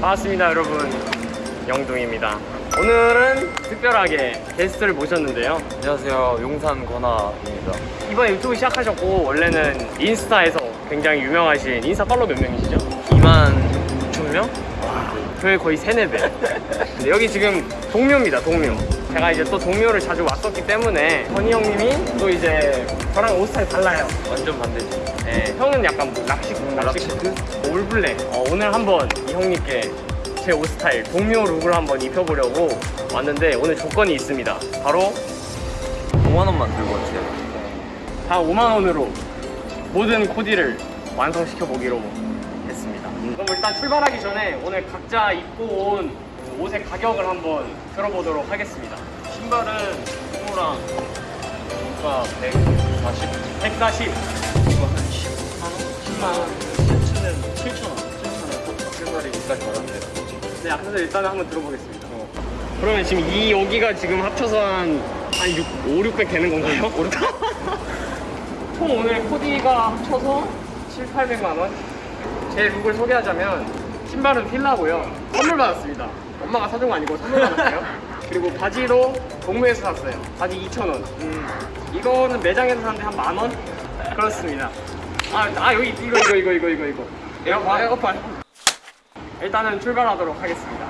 반갑습니다 여러분. 영둥입니다. 오늘은 특별하게 게스트를 모셨는데요. 안녕하세요. 용산 권아입니다. 이번에 유튜브 시작하셨고 원래는 인스타에서 굉장히 유명하신 인스타 팔로우 몇 명이시죠? 2만 6천 명? 저희 거의 세네 배. 근데 여기 지금 동묘입니다 동묘 제가 이제 또 동묘를 자주 왔었기 때문에 건희 형님이 또 이제 저랑 옷 스타일 달라요 완전 반대지 네, 형은 약간 뭐 rock chic, rock chic, 뭐 all black. 어, 오늘 한번 이 형님께 제 옷 스타일 동묘 look을 한번 입혀보려고 왔는데 오늘 조건이 있습니다. 바로 5만 원만 들고 왔어요 다 5만 원으로 모든 코디를 완성시켜 보기로 했습니다. 그럼 일단 출발하기 전에 오늘 각자 입고 온 옷의 가격을 한번 들어보도록 하겠습니다. 신발은 호랑 뭔가 140 140. 이거 한 10만 원? 10만 원 셔츠는 7천 원 7천 원 신발이 여기까지 받았는데 네, 앞에서 일단은 한번 들어보겠습니다. 그러면 지금 이 여기가 지금 합쳐서 한, 한 6, 5, 600 되는 건가요? 총 오늘 코디가 합쳐서 7, 800만 원? 제 look을 소개하자면 신발은 필라고요. 선물 받았습니다. 엄마가 사준 거 아니고 선물 받았어요. 그리고 바지도 동묘에서 샀어요. 바지 2,000원. 이거는 매장에서 샀는데 한 만 원? 그렇습니다. 아, 아 여기 이거 이거 이거 이거 이거 이거. 에어팟 에어팟. 일단은 출발하도록 하겠습니다.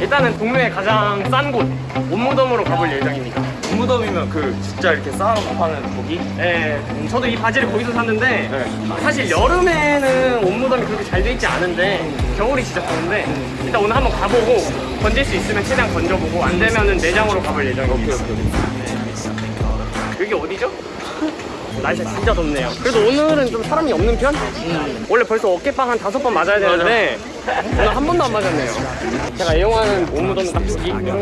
일단은 동묘의 가장 싼곳 옷무덤으로 가볼 예정입니다. 무덤이면 그 진짜 이렇게 쌓아놓고 파는 거기? 네, 음, 저도 이 바지를 거기서 샀는데 네. 사실 여름에는 옷무덤이 그렇게 잘 돼 있지 않은데 겨울이 진짜 좋은데 일단 오늘 한번 가보고 건질 수 있으면 최대한 건져보고 안 되면은 내장으로 가볼 예정입니다. 여기 어디죠? 날씨가 진짜 덥네요. 그래도 오늘은 좀 사람이 없는 편? 원래 벌써 어깨빵 한 다섯 번 맞아야 되는데 오늘 한 번도 안 맞았네요. 제가 애용하는 온무덤은 딱 여기. You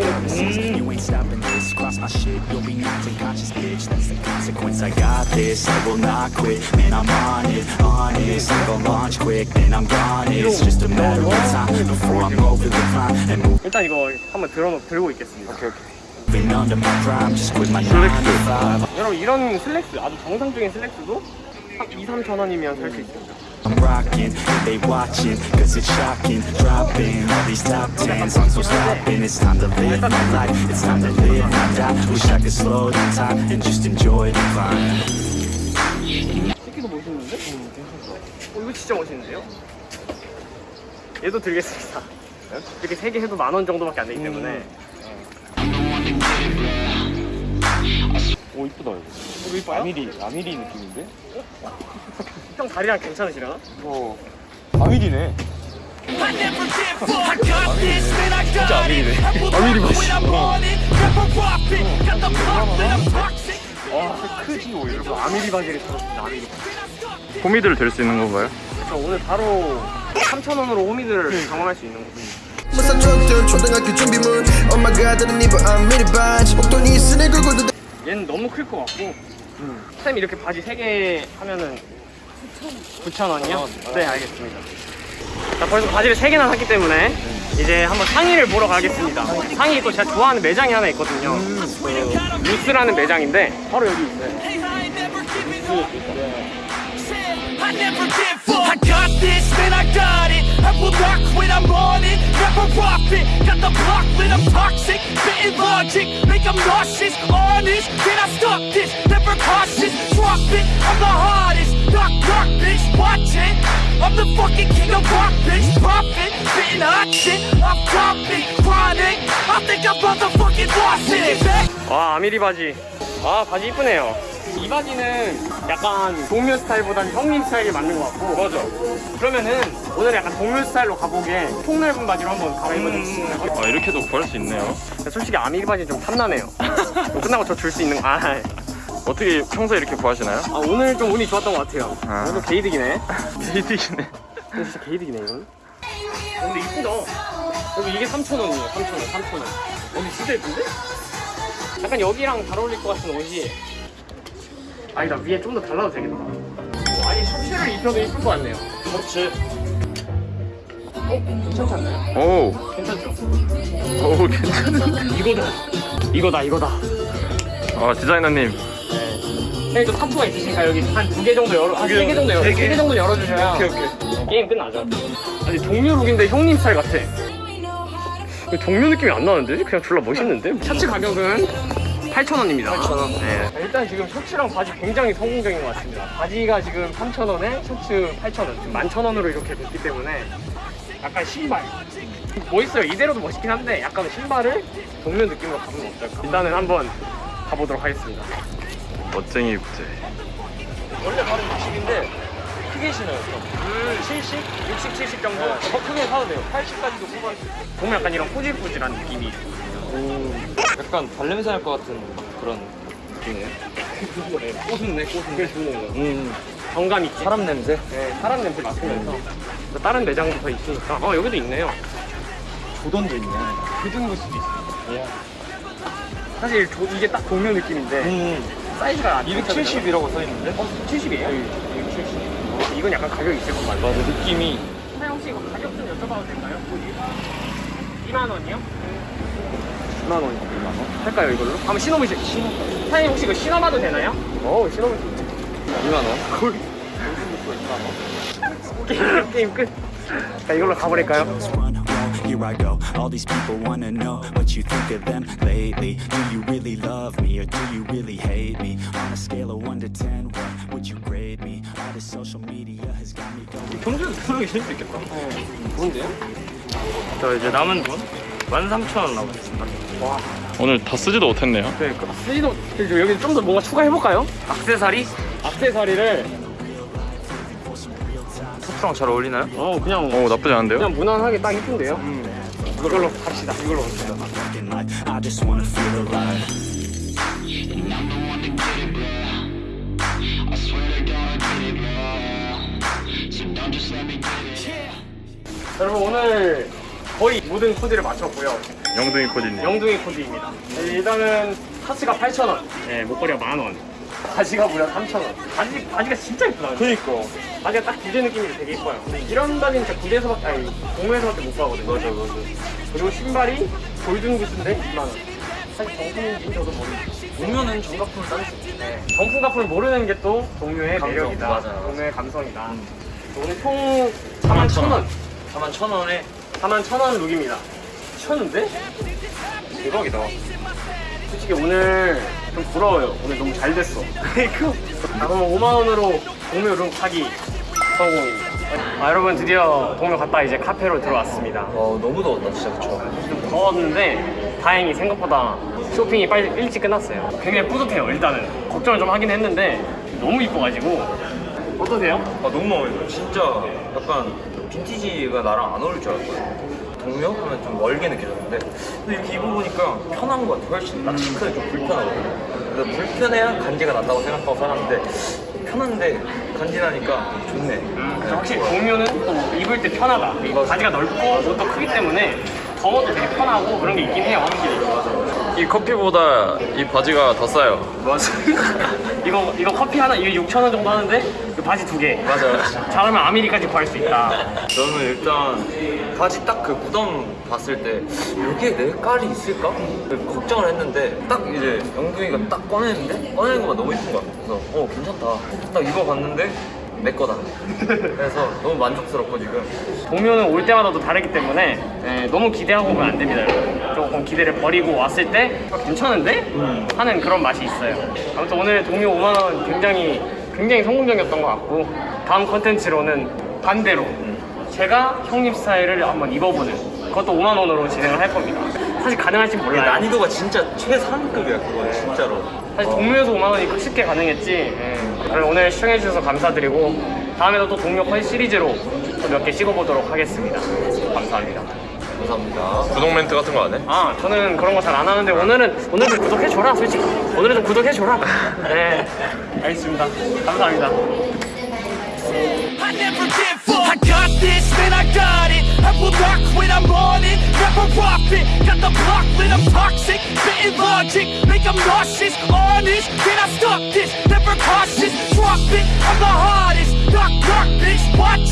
my shit, you'll be knocked unconscious, bitch. That's the consequence. I got this. I will not quit. Man, I'm on it, honest. I'm gonna launch quick, then I'm gone. It's just a matter of time before I'm over the climb and 일단 이거 한번 들어 들고 있겠습니다. 오케이 오케이 moving under my prime. Just quit my nine to five. 여러분 이런 슬랙스 아주 정상적인 슬랙스도 한 2, 3천 원이면 살 수 있습니다. I'm rocking, they watching, cause it's shocking. Dropping all these top tens, I'm so stopping. It's time to live my life, it's time to live my die. Wish I could slow down time and just enjoy the climb. 새끼도 멋있는데? 어, 이거 진짜 멋있는데요? 얘도 들겠습니다. 이렇게 세 개 해도 만 원 정도밖에 안 되기 때문에 이쁘다 이거 이거 이뻐요? 아미리 아미리 느낌인데? 형 다리랑 괜찮으시려나? 이거 아미리네 got 아미리네. 아미리 맛있어. 와 크지 오 여러분 아미리 바지를 사봤습니다 아미리 호미들 될수 있는 건가요? 그래서 오늘 바로 3천 원으로 호미들을 경험할 수 있는 거군요 무슨 족들 초등학교 준비물 엄마가 다른 입어 아미리 반지 목돈이 있으니 그거도 얘는 너무 클 것 같고. 쌤 이렇게 바지 3개 하면은 9,000원이요? 네 알겠습니다. 자 벌써 바지를 3개나 샀기 때문에 이제 한번 상의를 보러 가겠습니다. 상의 또 제가 좋아하는 매장이 하나 있거든요. 그 루스라는 매장인데 바로 여기 있어요. Hey, I ain't never giving up. Said, I never give up. I got this, man, I got it. I will not quit, I'm on it. Never profit. Got the block lit, I'm toxic. Spitting logic, make them nauseous. Honest, can I stop this? Never cautious, drop it. I'm the hottest. Knock, knock, bitch, watch it. I'm the fucking king of rock, bitch. Profit, spitting hot shit. I'm topic, chronic. I think I'm motherfucking lost it. Back 와 아미리 바지 아 바지 이쁘네요 이 바지는 약간 동묘 스타일보다는 형님 스타일에 맞는 것 같고. 맞아. 그러면은 오늘 약간 동묘 스타일로 가보게 폭넓은 바지로 한번 갈아입어주겠습니다. 아 이렇게도 구할 수 있네요. 솔직히 아미리 바지는 좀 탐나네요. 이거 끝나고 저 줄 수 있는 거. 아, 어떻게 평소에 이렇게 구하시나요? 아 오늘 좀 운이 좋았던 것 같아요. 아. 오늘 게이득이네. 이거 진짜 게이득이네 이건 어, 근데 이쁘다. 여기 이게 3,000원이에요 3,000원 3,000원. 여기 진짜 이쁜데? 약간 여기랑 잘 어울릴 것 같은 옷이 아니다 위에 좀 더 달라도 되겠다 어, 아니 셔츠를 입혀도 이쁠 것 같네요 셔츠 어? 괜찮지 않나요? 오, 괜찮죠? 오 괜찮은데 이거다 이거다 이거다 아 디자이너님 형님 또 타투가 있으신가요? 여기 한 두 개 정도 열어 한세개 정도 열어 세 개? 세개 정도 열어주셔야 오케이 오케이 게임 끝나죠. 아니 동료 룩인데 형님 스타일 같아. 동료 느낌이 안 나는데? 그냥 졸라 멋있는데? 셔츠 가격은 8,000원입니다. 8,000원. 네. 일단 지금 셔츠랑 바지 굉장히 성공적인 것 같습니다. 바지가 지금 3,000원에 셔츠 8,000원. 지금 11,000원으로 이렇게 됐기 때문에 약간 신발. 멋있어요. 이대로도 멋있긴 한데 약간 신발을 동료 느낌으로 가면 어떨까? 일단은 한번 가보도록 하겠습니다. 멋쟁이 부재. 원래 바로 60인데 크게 신어요. 좀. 음, 70? 60, 70 정도? 네, 더 크게 사도 돼요. 80까지도 뽑아줄 수 있어요. 보면 약간 이런 포질포질한 느낌이 약간 발냄새 날 것 같은 그런 느낌이에요. 꼬순네 꼬순 그게 좋은 거 음, 정감 있지 사람 냄새? 네, 사람 냄새 맡으면서 또 다른 매장도 더 있으니까 어 여기도 있네요 조던도 있네. 그등볼 수도 있어요 사실 조- 이게 딱 동료 느낌인데 음, 사이즈가 270이라고 써있는데? 어? 70이에요? 270 이건 약간 가격이 있을 것 같아요 맞아, 느낌이. 사장님 혹시 이거 가격 좀 여쭤봐도 될까요? 2만 원이요? 2만 원이요 2만 원? 할까요 이걸로? 한번 신어보세요 신어 사장님 혹시 이거 신어봐도 되나요? 어 신어보세요 2만 원? 게임, 게임 끝. 자, 이걸로 가버릴까요? Here I go. All these people wanna know what you think of them lately. Do you really love me or do you really hate me? On a scale of 1 to 10, what would you grade me? All this social media has got me going. 경주에서 신을 수 있겠다. 좋은데요? 저 이제 남은 돈 13,000원 남았습니다. 오늘 다 쓰지도 못했네요. 그러니까. 쓰지도, 여기 좀 더 뭔가 추가해볼까요? 악세사리? 악세사리를, 소프랑 잘 어울리나요? 어, 그냥, 오 나쁘지 않은데요? 그냥 무난하게 딱 이쁜데요? 이걸로 갑시다. 이걸로 갑시다. 여러분, 오늘 거의 모든 코디를 마쳤고요. 영둥이 코디님. 영둥이 코디입니다. 일단은 타스가 8,000원, 네, 목걸이가 만원, 바지가 무려 3,000원. 바지, 바지가 진짜 이쁘다. 그니까. 바지가 딱 구제 느낌이 되게 이뻐요. 이런 바지는 진짜 구제에서밖에, 아니, 동호회에서밖에 못 가거든요. 맞아, 맞아. 그리고 신발이 골든 구스인데 2만원. 사실 정품인지 저도 모르겠어요. 보면은 정각품을 따를 수 있지. 네. 정품 값을 모르는 게 또 동료의 감성, 매력이다. 맞아요. 동료의 감성이다. 오늘 총 41,000원. 4만 천 원에 41,000원 룩입니다. 미쳤는데? 대박이다. 솔직히 오늘 좀 부러워요. 오늘 너무 잘 됐어. 아, 그럼 5만 원으로 동묘 룸 사기 성공. 아, 여러분 드디어 동묘 갔다 이제 카페로 들어왔습니다. 와, 너무 더웠다, 진짜 그쵸? 좀 더웠는데 다행히 생각보다 쇼핑이 빨리 일찍 끝났어요. 굉장히 뿌듯해요. 일단은 걱정을 좀 하긴 했는데 너무 이뻐가지고 어떠세요? 아, 너무 마음에 들어요. 진짜 약간 빈티지가 나랑 안 어울릴 줄 알았거든요. 동묘 하면 좀 멀게 느껴졌는데 근데 이렇게 입어보니까 편한 것 같아 훨씬 나 싱크는 좀 불편하거든요 근데 불편해야 간지가 난다고 생각하고 살았는데 편한데 간지나니까 좋네 음, 확실히 동묘는 또 입을 때 편하다. 이 바지가 넓고 옷도 크기 때문에 더워도 되게 편하고 그런 게 있긴 해요. 확실히. 이 커피보다 이 바지가 더 싸요. 맞아. 이거 이거 커피 하나 이게 6천 원 정도 하는데 그 바지 두 개. 맞아요 잘하면 아미리까지 구할 수 있다. 저는 일단 바지 딱 그 무덤 봤을 때 여기에 내 깔이 있을까? 걱정을 했는데 딱 이제 영둥이가 딱 꺼내는데 꺼내는 거가 너무 이쁜 거야 그래서 어 괜찮다 딱 입어봤는데 내 거다 그래서 너무 만족스럽고 지금 동묘는 올 때마다 또 다르기 때문에 예, 너무 기대하고 오면 안 됩니다. 여러분. 조금 기대를 버리고 왔을 때 어, 괜찮은데? 하는 그런 맛이 있어요. 아무튼 오늘 동묘 5만 원 굉장히 굉장히 성공적이었던 것 같고 다음 컨텐츠로는 반대로 제가 형님 스타일을 한번 입어보는 그것도 5만 원으로 진행을 할 겁니다. 사실 가능할지 몰라요. 난이도가 진짜 최상급이야 그거 진짜로 사실 동묘에서 5만 원이 쉽게 가능했지. 예. 오늘 시청해주셔서 감사드리고 다음에도 또 동묘 컨 시리즈로 또 몇 개 찍어보도록 하겠습니다. 감사합니다. 감사합니다 구독 멘트 같은 거 안 해? 아 저는 그런 거 잘 안 하는데 오늘은 오늘 좀 구독해줘라 솔직히 오늘은 좀 구독해줘라. 네 알겠습니다. 감사합니다. I will not quit, I'm on it. Never off it. Got the block lit, I'm toxic. Spitting logic, make them nauseous. Honest, can I stop this? Never cautious, drop it. I'm the hardest. Knock, knock, bitch, watch it.